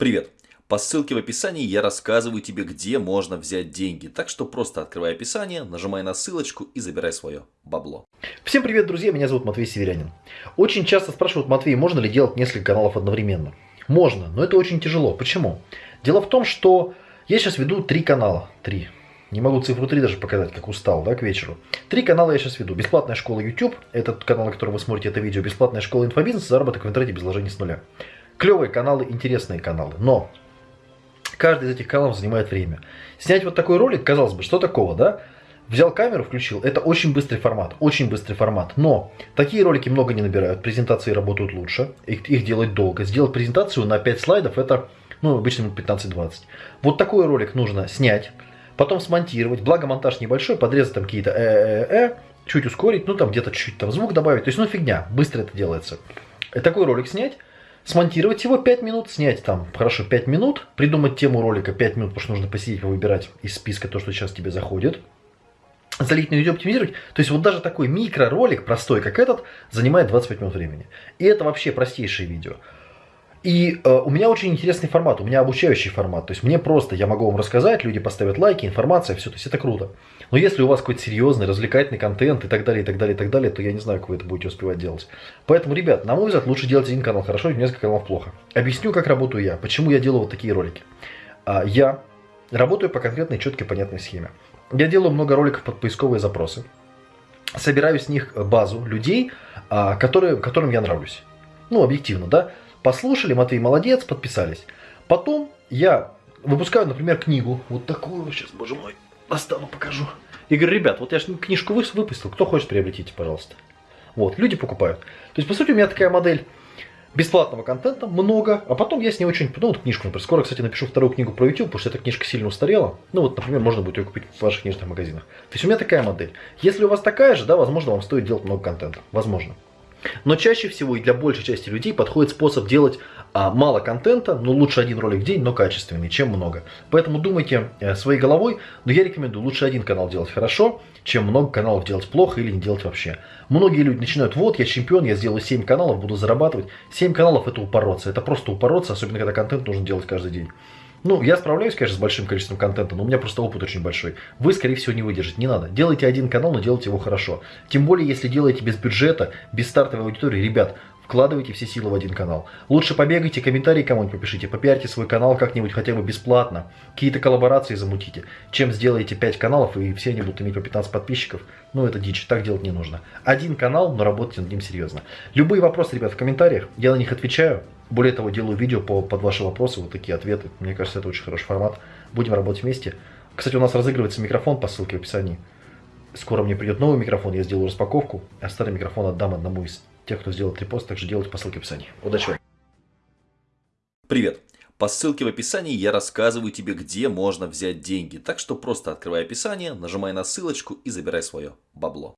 Привет! По ссылке в описании я рассказываю тебе, где можно взять деньги. Так что просто открывай описание, нажимай на ссылочку и забирай свое бабло. Всем привет, друзья! Меня зовут Матвей Северянин. Очень часто спрашивают, Матвей, можно ли делать несколько каналов одновременно? Можно, но это очень тяжело. Почему? Дело в том, что я сейчас веду три канала. Три. Не могу цифру 3 даже показать, как устал, да, к вечеру. Три канала я сейчас веду. Бесплатная школа YouTube, это канал, на котором вы смотрите это видео. Бесплатная школа инфобизнес, заработок в интернете без вложений с нуля. Клевые каналы, интересные каналы. Но каждый из этих каналов занимает время. Снять вот такой ролик, казалось бы, что такого, да? Взял камеру, включил. Это очень быстрый формат, очень быстрый формат. Но такие ролики много не набирают, презентации работают лучше, их, их делать долго. Сделать презентацию на 5 слайдов это, ну, обычно 15-20. Вот такой ролик нужно снять, потом смонтировать. Благо монтаж небольшой, подрезать там какие-то э-э-э, чуть ускорить, ну там где-то чуть-чуть там звук добавить. То есть, ну фигня, быстро это делается. Такой ролик снять, смонтировать его 5 минут, снять там, хорошо, 5 минут, придумать тему ролика 5 минут, потому что нужно посидеть, выбирать из списка то, что сейчас тебе заходит, залить на YouTube, оптимизировать. То есть вот даже такой микроролик простой, как этот, занимает 25 минут времени. И это вообще простейшее видео. И э, у меня очень интересный формат, у меня обучающий формат. То есть мне просто, я могу вам рассказать, люди поставят лайки, информация, все, то есть это круто. Но если у вас какой-то серьезный, развлекательный контент и так далее, и так далее, и так далее, то я не знаю, как вы это будете успевать делать. Поэтому, ребят, на мой взгляд, лучше делать один канал хорошо, несколько каналов плохо. Объясню, как работаю я, почему я делаю вот такие ролики. А, я работаю по конкретной, четкой, понятной схеме. Я делаю много роликов под поисковые запросы. Собираю с них базу людей, а, которые, которым я нравлюсь. Ну, объективно, да. Послушали, Матвей молодец, подписались. Потом я выпускаю, например, книгу. Вот такую, сейчас, боже мой, достану, покажу. И говорю, ребят, вот я же книжку выпустил, кто хочет, приобретите, пожалуйста. Вот, люди покупают. То есть, по сути, у меня такая модель бесплатного контента много, а потом я с ней очень, ну вот книжку, например, скоро, кстати, напишу вторую книгу про YouTube, потому что эта книжка сильно устарела. Ну вот, например, можно будет ее купить в ваших книжных магазинах. То есть у меня такая модель. Если у вас такая же, да, возможно, вам стоит делать много контента. Возможно. Но чаще всего и для большей части людей подходит способ делать а, мало контента, но лучше один ролик в день, но качественный, чем много. Поэтому думайте э, своей головой, но я рекомендую лучше один канал делать хорошо, чем много каналов делать плохо или не делать вообще. Многие люди начинают, вот я чемпион, я сделаю 7 каналов, буду зарабатывать. 7 каналов это упороться, это просто упороться, особенно когда контент нужно делать каждый день. Ну, я справляюсь, конечно, с большим количеством контента, но у меня просто опыт очень большой. Вы, скорее всего, не выдержите. Не надо. Делайте один канал, но делайте его хорошо. Тем более, если делаете без бюджета, без стартовой аудитории. Ребят, вкладывайте все силы в один канал. Лучше побегайте, комментарии кому-нибудь попишите, попиарьте свой канал как-нибудь хотя бы бесплатно. Какие-то коллаборации замутите. Чем сделаете 5 каналов, и все они будут иметь по 15 подписчиков. Ну, это дичь, так делать не нужно. Один канал, но работайте над ним серьезно. Любые вопросы, ребят, в комментариях, я на них отвечаю. Более того, делаю видео по, под ваши вопросы, вот такие ответы. Мне кажется, это очень хороший формат. Будем работать вместе. Кстати, у нас разыгрывается микрофон по ссылке в описании. Скоро мне придет новый микрофон, я сделаю распаковку, а старый микрофон отдам одному из тех, кто сделал репост, также делайте по ссылке в описании. Удачи! Привет! По ссылке в описании я рассказываю тебе, где можно взять деньги. Так что просто открывай описание, нажимай на ссылочку и забирай свое бабло.